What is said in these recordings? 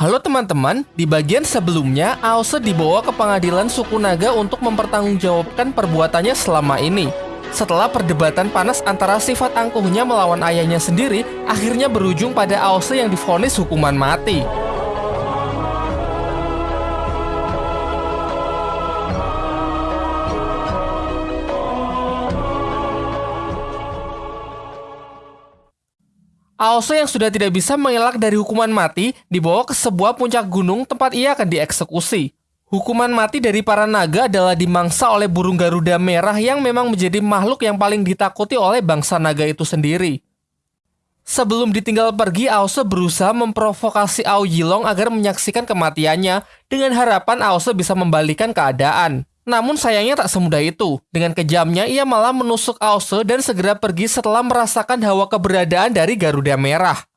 Halo teman-teman, di bagian sebelumnya Aose dibawa ke pengadilan suku naga untuk mempertanggungjawabkan perbuatannya selama ini. Setelah perdebatan panas antara sifat angkuhnya melawan ayahnya sendiri, akhirnya berujung pada Aose yang difonis hukuman mati. Aoso yang sudah tidak bisa mengelak dari hukuman mati dibawa ke sebuah puncak gunung tempat ia akan dieksekusi. Hukuman mati dari para naga adalah dimangsa oleh burung Garuda merah yang memang menjadi makhluk yang paling ditakuti oleh bangsa naga itu sendiri. Sebelum ditinggal pergi, Aose berusaha memprovokasi Ao Yilong agar menyaksikan kematiannya dengan harapan Aose bisa membalikan keadaan. Namun sayangnya tak semudah itu. Dengan kejamnya, ia malah menusuk Aose dan segera pergi setelah merasakan hawa keberadaan dari Garuda Merah.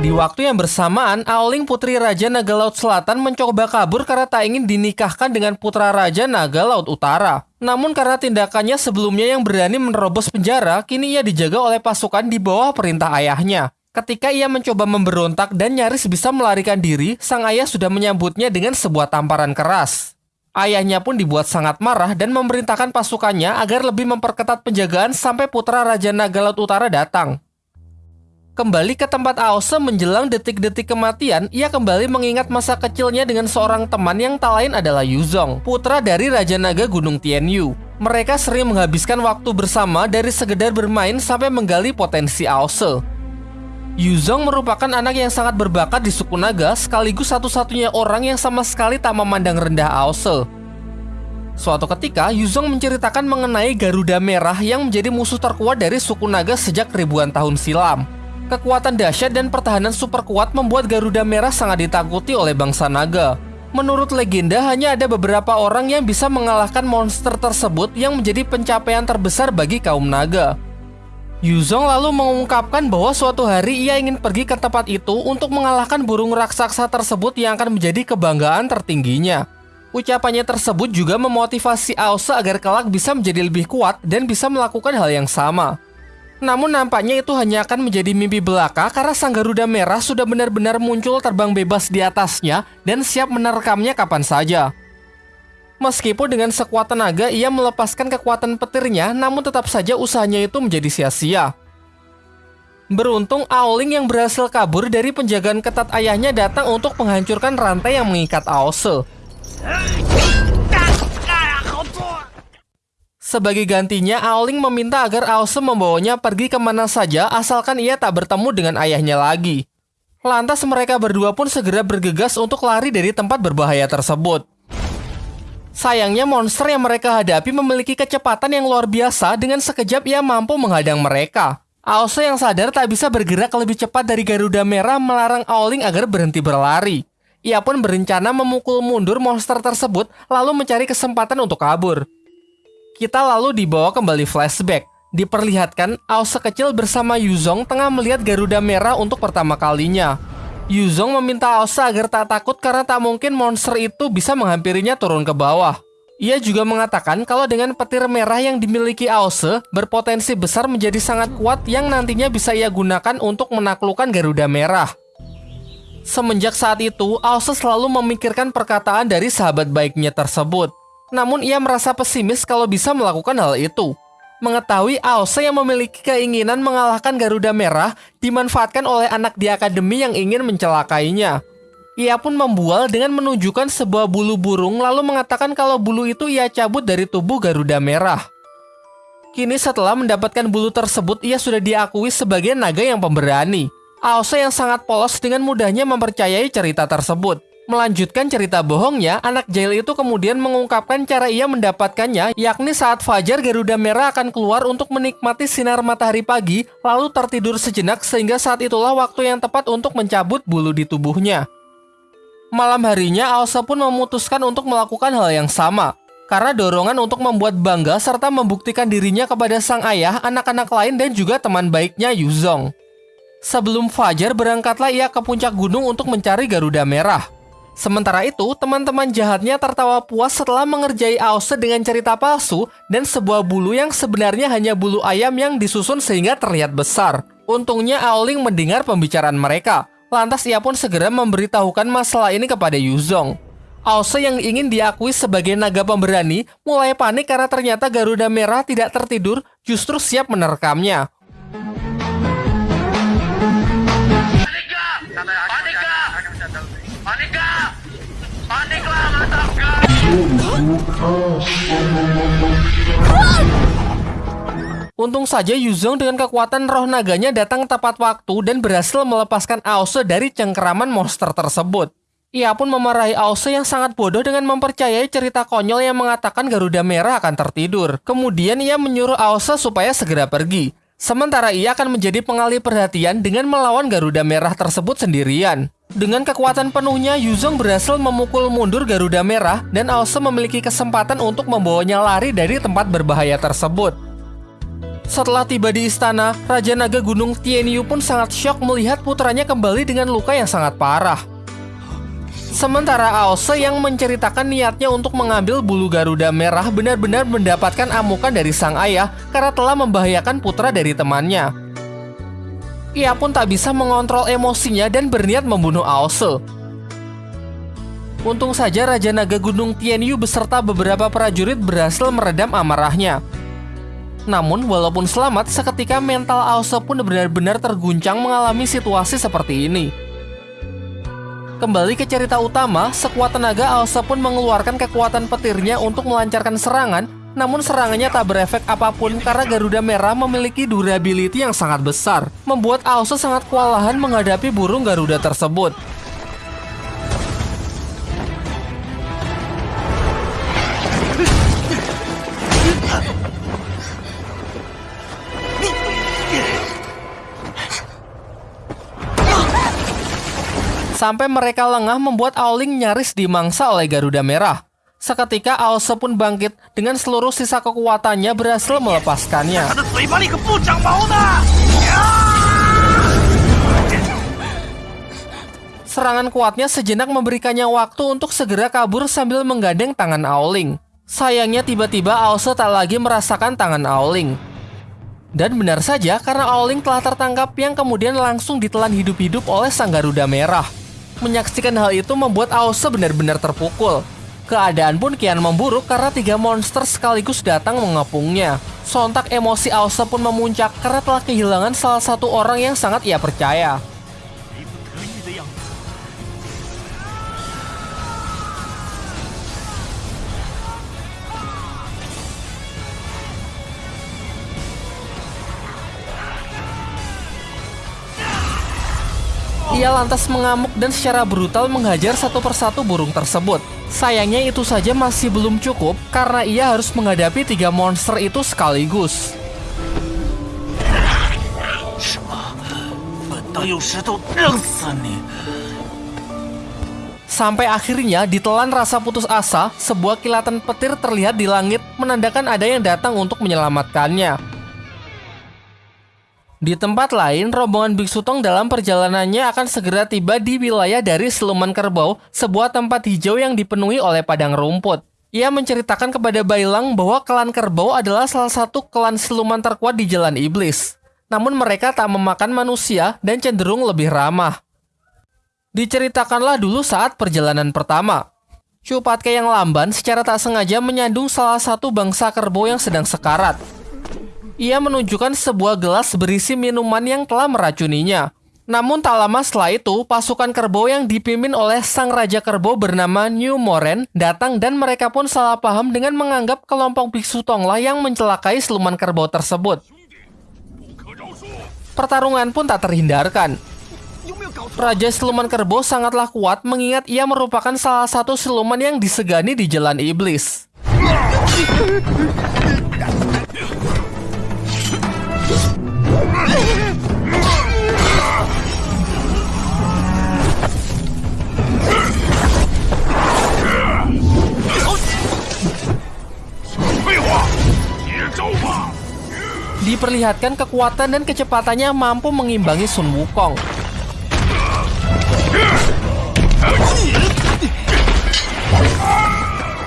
Di waktu yang bersamaan, Aoling Putri Raja Naga Laut Selatan mencoba kabur karena tak ingin dinikahkan dengan putra Raja Naga Laut Utara. Namun karena tindakannya sebelumnya yang berani menerobos penjara, kini ia dijaga oleh pasukan di bawah perintah ayahnya. Ketika ia mencoba memberontak dan nyaris bisa melarikan diri, sang ayah sudah menyambutnya dengan sebuah tamparan keras. Ayahnya pun dibuat sangat marah dan memerintahkan pasukannya agar lebih memperketat penjagaan sampai putra Raja Naga Laut Utara datang. Kembali ke tempat Aose menjelang detik-detik kematian, ia kembali mengingat masa kecilnya dengan seorang teman yang tak lain adalah Yuzong, putra dari Raja Naga Gunung Tianyu. Mereka sering menghabiskan waktu bersama dari sekedar bermain sampai menggali potensi Aose. Yuzong merupakan anak yang sangat berbakat di suku naga sekaligus satu-satunya orang yang sama sekali tak memandang rendah Aose. Suatu ketika, Yuzong menceritakan mengenai Garuda Merah yang menjadi musuh terkuat dari suku naga sejak ribuan tahun silam. Kekuatan dahsyat dan pertahanan super kuat membuat Garuda Merah sangat ditakuti oleh bangsa naga. Menurut legenda, hanya ada beberapa orang yang bisa mengalahkan monster tersebut yang menjadi pencapaian terbesar bagi kaum naga. Yuzong lalu mengungkapkan bahwa suatu hari ia ingin pergi ke tempat itu untuk mengalahkan burung raksasa tersebut yang akan menjadi kebanggaan tertingginya. Ucapannya tersebut juga memotivasi Aosa agar kelak bisa menjadi lebih kuat dan bisa melakukan hal yang sama. Namun nampaknya itu hanya akan menjadi mimpi belaka karena sang Garuda Merah sudah benar-benar muncul terbang bebas di atasnya dan siap menerkamnya kapan saja. Meskipun dengan sekuat tenaga ia melepaskan kekuatan petirnya, namun tetap saja usahanya itu menjadi sia-sia. Beruntung Aoling yang berhasil kabur dari penjagaan ketat ayahnya datang untuk menghancurkan rantai yang mengikat Aose. Sebagai gantinya, Aoling meminta agar Aose membawanya pergi ke mana saja asalkan ia tak bertemu dengan ayahnya lagi. Lantas mereka berdua pun segera bergegas untuk lari dari tempat berbahaya tersebut. Sayangnya monster yang mereka hadapi memiliki kecepatan yang luar biasa dengan sekejap ia mampu menghadang mereka. Aose yang sadar tak bisa bergerak lebih cepat dari Garuda Merah melarang Aoling agar berhenti berlari. Ia pun berencana memukul mundur monster tersebut lalu mencari kesempatan untuk kabur. Kita lalu dibawa kembali flashback. Diperlihatkan Aose kecil bersama Yuzong tengah melihat Garuda Merah untuk pertama kalinya. Yuzong meminta Aosa agar tak takut karena tak mungkin monster itu bisa menghampirinya turun ke bawah. Ia juga mengatakan kalau dengan petir merah yang dimiliki Aose berpotensi besar menjadi sangat kuat yang nantinya bisa ia gunakan untuk menaklukkan Garuda Merah. Semenjak saat itu, Aose selalu memikirkan perkataan dari sahabat baiknya tersebut. Namun ia merasa pesimis kalau bisa melakukan hal itu mengetahui Aose yang memiliki keinginan mengalahkan Garuda Merah dimanfaatkan oleh anak di akademi yang ingin mencelakainya. Ia pun membual dengan menunjukkan sebuah bulu burung lalu mengatakan kalau bulu itu ia cabut dari tubuh Garuda Merah. Kini setelah mendapatkan bulu tersebut, ia sudah diakui sebagai naga yang pemberani. Aose yang sangat polos dengan mudahnya mempercayai cerita tersebut. Melanjutkan cerita bohongnya, anak jail itu kemudian mengungkapkan cara ia mendapatkannya, yakni saat Fajar Garuda Merah akan keluar untuk menikmati sinar matahari pagi, lalu tertidur sejenak sehingga saat itulah waktu yang tepat untuk mencabut bulu di tubuhnya. Malam harinya, Aosa pun memutuskan untuk melakukan hal yang sama. Karena dorongan untuk membuat bangga serta membuktikan dirinya kepada sang ayah, anak-anak lain, dan juga teman baiknya Yuzong. Sebelum Fajar, berangkatlah ia ke puncak gunung untuk mencari Garuda Merah. Sementara itu, teman-teman jahatnya tertawa puas setelah mengerjai Aose dengan cerita palsu dan sebuah bulu yang sebenarnya hanya bulu ayam yang disusun sehingga terlihat besar. Untungnya Aoling mendengar pembicaraan mereka. Lantas ia pun segera memberitahukan masalah ini kepada Yuzong. Ause yang ingin diakui sebagai naga pemberani mulai panik karena ternyata Garuda Merah tidak tertidur justru siap menerkamnya. Untung saja Yuzong dengan kekuatan roh naganya datang tepat waktu dan berhasil melepaskan Aose dari cengkeraman monster tersebut. Ia pun memarahi Aose yang sangat bodoh dengan mempercayai cerita konyol yang mengatakan Garuda Merah akan tertidur. Kemudian ia menyuruh Aose supaya segera pergi. Sementara ia akan menjadi pengalih perhatian dengan melawan Garuda Merah tersebut sendirian. Dengan kekuatan penuhnya, Yuzong berhasil memukul mundur Garuda Merah dan Aose memiliki kesempatan untuk membawanya lari dari tempat berbahaya tersebut. Setelah tiba di istana, Raja Naga Gunung Tianyu pun sangat syok melihat putranya kembali dengan luka yang sangat parah. Sementara Aose yang menceritakan niatnya untuk mengambil bulu Garuda merah benar-benar mendapatkan amukan dari sang ayah karena telah membahayakan putra dari temannya. Ia pun tak bisa mengontrol emosinya dan berniat membunuh Aose. Untung saja Raja Naga Gunung Tianyu beserta beberapa prajurit berhasil meredam amarahnya. Namun, walaupun selamat, seketika mental Aose pun benar-benar terguncang mengalami situasi seperti ini. Kembali ke cerita utama, sekuat tenaga Aose pun mengeluarkan kekuatan petirnya untuk melancarkan serangan, namun serangannya tak berefek apa pun karena Garuda Merah memiliki durability yang sangat besar, membuat Aose sangat kewalahan menghadapi burung Garuda tersebut. Sampai mereka lengah membuat Aoling nyaris dimangsa oleh Garuda Merah. Seketika Aose pun bangkit dengan seluruh sisa kekuatannya berhasil melepaskannya. Serangan kuatnya sejenak memberikannya waktu untuk segera kabur sambil menggandeng tangan Aoling. Sayangnya tiba-tiba Aose tak lagi merasakan tangan Aoling. Dan benar saja karena Aoling telah tertangkap yang kemudian langsung ditelan hidup-hidup oleh Sang Garuda Merah. Menyaksikan hal itu membuat Aose benar-benar terpukul. Keadaan pun kian memburuk karena tiga monster sekaligus datang mengepungnya. Sontak emosi Aose pun memuncak karena telah kehilangan salah satu orang yang sangat ia percaya. Ia lantas mengamuk dan secara brutal menghajar satu persatu burung tersebut. Sayangnya itu saja masih belum cukup karena ia harus menghadapi tiga monster itu sekaligus. Sampai akhirnya ditelan rasa putus asa, sebuah kilatan petir terlihat di langit menandakan ada yang datang untuk menyelamatkannya. Di tempat lain, rombongan Biksu Tong dalam perjalanannya akan segera tiba di wilayah dari Siluman Kerbau, sebuah tempat hijau yang dipenuhi oleh padang rumput. Ia menceritakan kepada Bailang bahwa klan kerbau adalah salah satu klan siluman terkuat di Jalan Iblis. Namun mereka tak memakan manusia dan cenderung lebih ramah. Diceritakanlah dulu saat perjalanan pertama. Cupatke yang lamban secara tak sengaja menyandung salah satu bangsa kerbau yang sedang sekarat. Ia menunjukkan sebuah gelas berisi minuman yang telah meracuninya. Namun tak lama setelah itu, pasukan kerbau yang dipimpin oleh sang raja kerbau bernama New Moren datang dan mereka pun salah paham dengan menganggap kelompok biksu Tonglah yang mencelakai siluman kerbau tersebut. Pertarungan pun tak terhindarkan. Raja Siluman Kerbau sangatlah kuat mengingat ia merupakan salah satu siluman yang disegani di jalan iblis. Diperlihatkan kekuatan dan kecepatannya mampu mengimbangi Sun Wukong.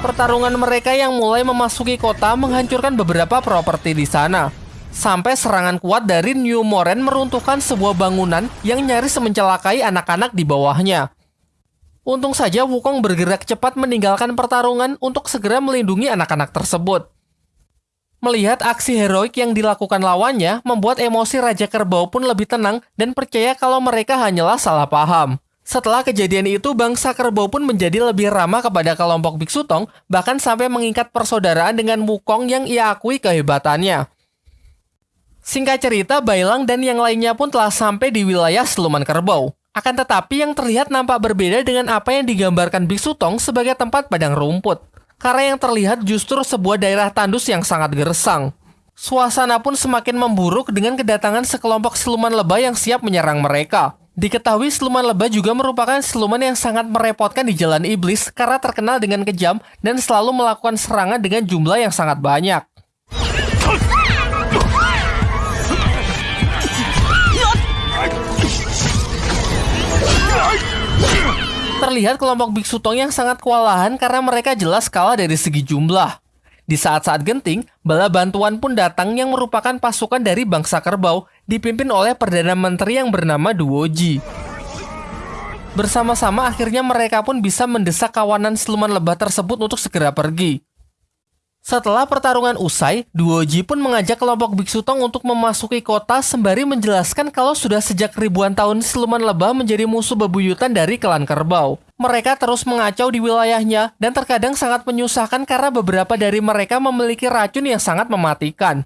Pertarungan mereka yang mulai memasuki kota menghancurkan beberapa properti di sana. Sampai serangan kuat dari New Moren meruntuhkan sebuah bangunan yang nyaris mencelakai anak-anak di bawahnya. Untung saja Wukong bergerak cepat meninggalkan pertarungan untuk segera melindungi anak-anak tersebut. Melihat aksi heroik yang dilakukan lawannya, membuat emosi Raja Kerbau pun lebih tenang dan percaya kalau mereka hanyalah salah paham. Setelah kejadian itu, bangsa kerbau pun menjadi lebih ramah kepada kelompok Biksu Tong, bahkan sampai mengikat persaudaraan dengan Wukong yang ia akui kehebatannya. Singkat cerita, Bailang dan yang lainnya pun telah sampai di wilayah Seluman Kerbau. Akan tetapi yang terlihat nampak berbeda dengan apa yang digambarkan Biksu Tong sebagai tempat padang rumput. Karena yang terlihat justru sebuah daerah tandus yang sangat gersang. Suasana pun semakin memburuk dengan kedatangan sekelompok siluman lebah yang siap menyerang mereka. Diketahui siluman lebah juga merupakan siluman yang sangat merepotkan di jalan iblis karena terkenal dengan kejam dan selalu melakukan serangan dengan jumlah yang sangat banyak. Terlihat kelompok Biksu Tong yang sangat kewalahan karena mereka jelas kalah dari segi jumlah. Di saat-saat genting, bala bantuan pun datang yang merupakan pasukan dari bangsa kerbau dipimpin oleh Perdana Menteri yang bernama Duoji. Bersama-sama akhirnya mereka pun bisa mendesak kawanan siluman lebah tersebut untuk segera pergi. Setelah pertarungan usai, Duoji pun mengajak kelompok Biksu Tong untuk memasuki kota sembari menjelaskan kalau sudah sejak ribuan tahun siluman lebah menjadi musuh bebuyutan dari klan kerbau. Mereka terus mengacau di wilayahnya dan terkadang sangat menyusahkan karena beberapa dari mereka memiliki racun yang sangat mematikan.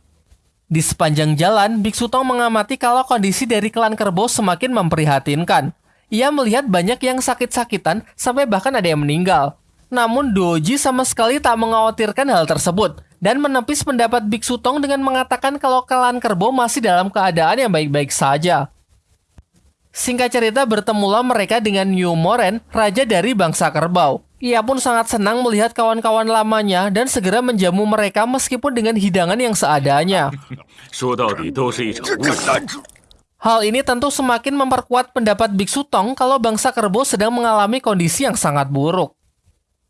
Di sepanjang jalan, Biksu Tong mengamati kalau kondisi dari klan kerbau semakin memprihatinkan. Ia melihat banyak yang sakit-sakitan sampai bahkan ada yang meninggal. Namun Doji sama sekali tak mengkhawatirkan hal tersebut dan menepis pendapat Biksu Tong dengan mengatakan kalau klan kerbau masih dalam keadaan yang baik-baik saja. Singkat cerita bertemulah mereka dengan New Moren, raja dari bangsa kerbau. Ia pun sangat senang melihat kawan-kawan lamanya dan segera menjamu mereka meskipun dengan hidangan yang seadanya. Hal ini tentu semakin memperkuat pendapat Biksu Tong kalau bangsa kerbau sedang mengalami kondisi yang sangat buruk.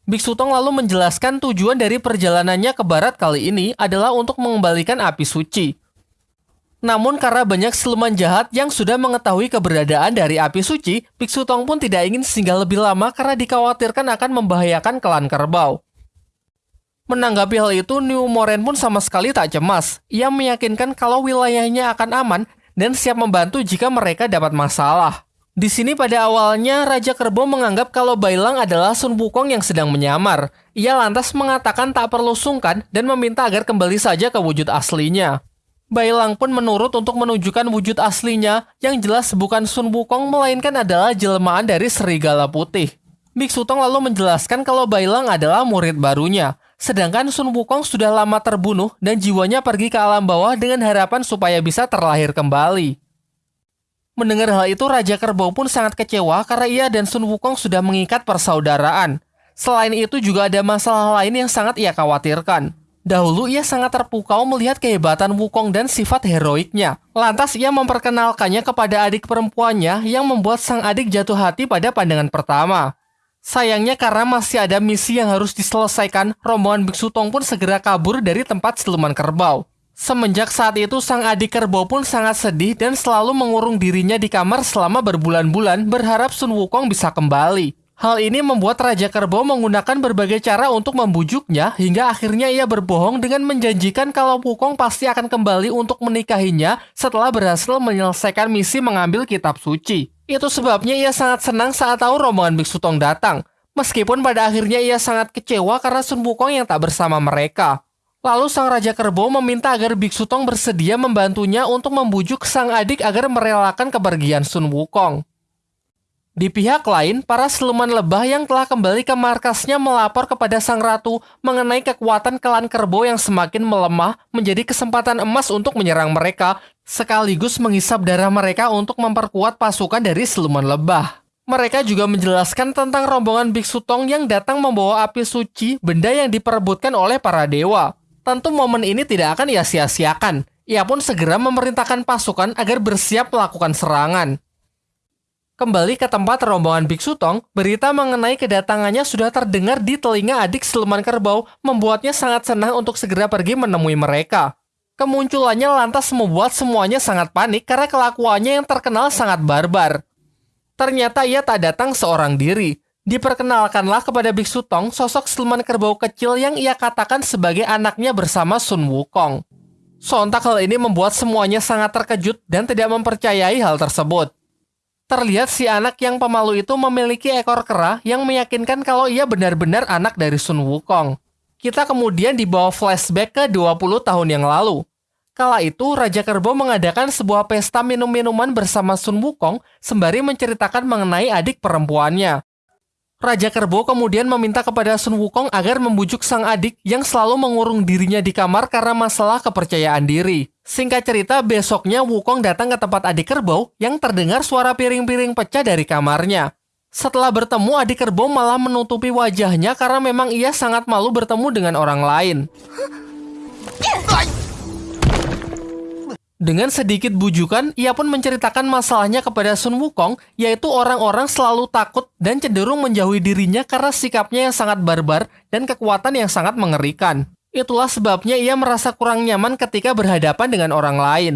Biksu Tong lalu menjelaskan tujuan dari perjalanannya ke barat kali ini adalah untuk mengembalikan api suci. Namun karena banyak siluman jahat yang sudah mengetahui keberadaan dari api suci, Biksu Tong pun tidak ingin singgah lebih lama karena dikhawatirkan akan membahayakan klan kerbau. Menanggapi hal itu, New Moren pun sama sekali tak cemas. Ia meyakinkan kalau wilayahnya akan aman dan siap membantu jika mereka dapat masalah. Di sini pada awalnya Raja Kerbau menganggap kalau Bailang adalah Sun Wukong yang sedang menyamar. Ia lantas mengatakan tak perlu sungkan dan meminta agar kembali saja ke wujud aslinya. Bailang pun menurut untuk menunjukkan wujud aslinya yang jelas bukan Sun Wukong melainkan adalah jelmaan dari serigala putih. Biksu Tong lalu menjelaskan kalau Bailang adalah murid barunya, sedangkan Sun Wukong sudah lama terbunuh dan jiwanya pergi ke alam bawah dengan harapan supaya bisa terlahir kembali. Mendengar hal itu, Raja Kerbau pun sangat kecewa karena ia dan Sun Wukong sudah mengikat persaudaraan. Selain itu juga ada masalah lain yang sangat ia khawatirkan. Dahulu ia sangat terpukau melihat kehebatan Wukong dan sifat heroiknya. Lantas ia memperkenalkannya kepada adik perempuannya yang membuat sang adik jatuh hati pada pandangan pertama. Sayangnya karena masih ada misi yang harus diselesaikan, rombongan Biksu Tong pun segera kabur dari tempat siluman kerbau. Semenjak saat itu, sang adik kerbau pun sangat sedih dan selalu mengurung dirinya di kamar selama berbulan-bulan berharap Sun Wukong bisa kembali. Hal ini membuat Raja Kerbau menggunakan berbagai cara untuk membujuknya hingga akhirnya ia berbohong dengan menjanjikan kalau Wukong pasti akan kembali untuk menikahinya setelah berhasil menyelesaikan misi mengambil kitab suci. Itu sebabnya ia sangat senang saat tahu rombongan Biksu Tong datang. Meskipun pada akhirnya ia sangat kecewa karena Sun Wukong yang tak bersama mereka. Lalu sang Raja Kerbau meminta agar Biksu Tong bersedia membantunya untuk membujuk sang adik agar merelakan kepergian Sun Wukong. Di pihak lain, para siluman lebah yang telah kembali ke markasnya melapor kepada sang ratu mengenai kekuatan klan kerbau yang semakin melemah menjadi kesempatan emas untuk menyerang mereka, sekaligus menghisap darah mereka untuk memperkuat pasukan dari siluman lebah. Mereka juga menjelaskan tentang rombongan Biksu Tong yang datang membawa api suci, benda yang diperebutkan oleh para dewa. Tentu momen ini tidak akan ia sia-siakan. Ia pun segera memerintahkan pasukan agar bersiap melakukan serangan. Kembali ke tempat rombongan Biksu Tong, berita mengenai kedatangannya sudah terdengar di telinga adik Siluman Kerbau, membuatnya sangat senang untuk segera pergi menemui mereka. Kemunculannya lantas membuat semuanya sangat panik karena kelakuannya yang terkenal sangat barbar. Ternyata ia tak datang seorang diri. Diperkenalkanlah kepada Biksu Tong sosok siluman kerbau kecil yang ia katakan sebagai anaknya bersama Sun Wukong. Sontak hal ini membuat semuanya sangat terkejut dan tidak mempercayai hal tersebut. Terlihat si anak yang pemalu itu memiliki ekor kera yang meyakinkan kalau ia benar-benar anak dari Sun Wukong kita kemudian dibawa flashback ke 20 tahun yang lalu. Kala itu, Raja Kerbau mengadakan sebuah pesta minum-minuman bersama Sun Wukong sembari menceritakan mengenai adik perempuannya. Raja Kerbau kemudian meminta kepada Sun Wukong agar membujuk sang adik yang selalu mengurung dirinya di kamar karena masalah kepercayaan diri. Singkat cerita, besoknya Wukong datang ke tempat adik kerbau yang terdengar suara piring-piring pecah dari kamarnya. Setelah bertemu, adik kerbau malah menutupi wajahnya karena memang ia sangat malu bertemu dengan orang lain. Dengan sedikit bujukan, ia pun menceritakan masalahnya kepada Sun Wukong, yaitu orang-orang selalu takut dan cenderung menjauhi dirinya karena sikapnya yang sangat barbar dan kekuatan yang sangat mengerikan. Itulah sebabnya ia merasa kurang nyaman ketika berhadapan dengan orang lain.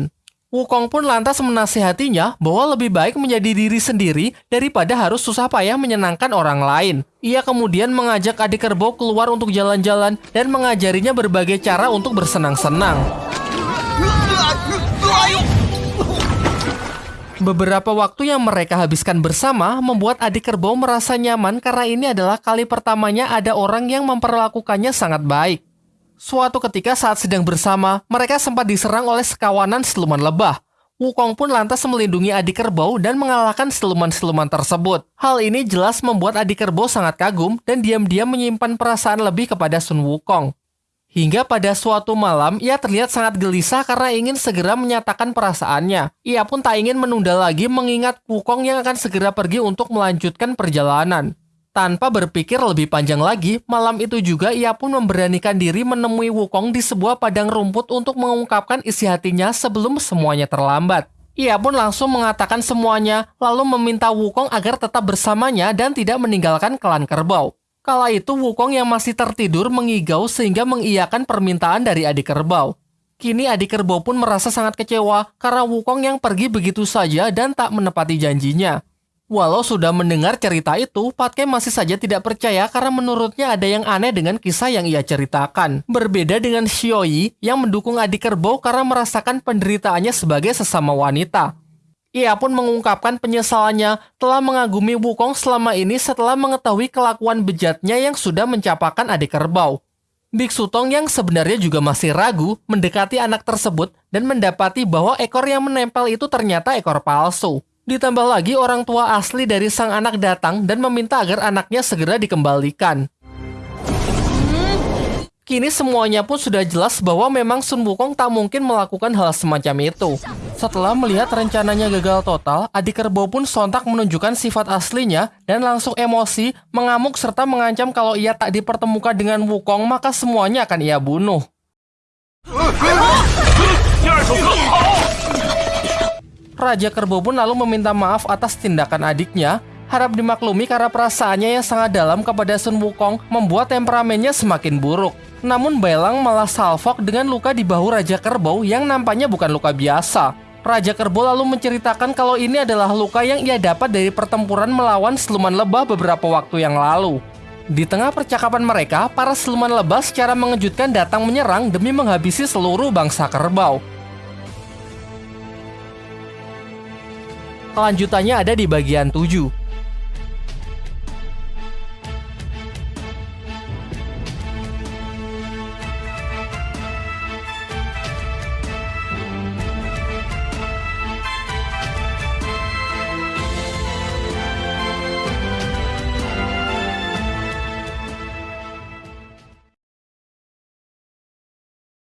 Wukong pun lantas menasihatinya bahwa lebih baik menjadi diri sendiri daripada harus susah payah menyenangkan orang lain. Ia kemudian mengajak adik kerbau keluar untuk jalan-jalan dan mengajarinya berbagai cara untuk bersenang-senang. Beberapa waktu yang mereka habiskan bersama membuat adik kerbau merasa nyaman karena ini adalah kali pertamanya ada orang yang memperlakukannya sangat baik. Suatu ketika saat sedang bersama, mereka sempat diserang oleh sekawanan siluman lebah. Wukong pun lantas melindungi adik kerbau dan mengalahkan siluman-siluman tersebut. Hal ini jelas membuat adik kerbau sangat kagum dan diam-diam menyimpan perasaan lebih kepada Sun Wukong. Hingga pada suatu malam, ia terlihat sangat gelisah karena ingin segera menyatakan perasaannya. Ia pun tak ingin menunda lagi mengingat Wukong yang akan segera pergi untuk melanjutkan perjalanan. Tanpa berpikir lebih panjang lagi, malam itu juga ia pun memberanikan diri menemui Wukong di sebuah padang rumput untuk mengungkapkan isi hatinya sebelum semuanya terlambat. Ia pun langsung mengatakan semuanya, lalu meminta Wukong agar tetap bersamanya dan tidak meninggalkan klan kerbau. Kala itu Wukong yang masih tertidur mengigau sehingga mengiyakan permintaan dari adik kerbau. Kini adik kerbau pun merasa sangat kecewa karena Wukong yang pergi begitu saja dan tak menepati janjinya. Walau sudah mendengar cerita itu, Patke masih saja tidak percaya karena menurutnya ada yang aneh dengan kisah yang ia ceritakan. Berbeda dengan Xioi yang mendukung adik kerbau karena merasakan penderitaannya sebagai sesama wanita. Ia pun mengungkapkan penyesalannya telah mengagumi Wukong selama ini setelah mengetahui kelakuan bejatnya yang sudah mencapakan adik kerbau. Biksu Tong yang sebenarnya juga masih ragu mendekati anak tersebut dan mendapati bahwa ekor yang menempel itu ternyata ekor palsu. Ditambah lagi orang tua asli dari sang anak datang dan meminta agar anaknya segera dikembalikan. Kini semuanya pun sudah jelas bahwa memang Sun Wukong tak mungkin melakukan hal semacam itu. Setelah melihat rencananya gagal total, adik kerbau pun sontak menunjukkan sifat aslinya dan langsung emosi, mengamuk serta mengancam kalau ia tak dipertemukan dengan Wukong maka semuanya akan ia bunuh. Raja Kerbau pun lalu meminta maaf atas tindakan adiknya, harap dimaklumi karena perasaannya yang sangat dalam kepada Sun Wukong membuat temperamennya semakin buruk. Namun Bailang malah salfok dengan luka di bahu Raja Kerbau yang nampaknya bukan luka biasa. Raja Kerbau lalu menceritakan kalau ini adalah luka yang ia dapat dari pertempuran melawan siluman lebah beberapa waktu yang lalu. Di tengah percakapan mereka, para siluman lebah secara mengejutkan datang menyerang demi menghabisi seluruh bangsa kerbau. Kelanjutannya ada di bagian 7.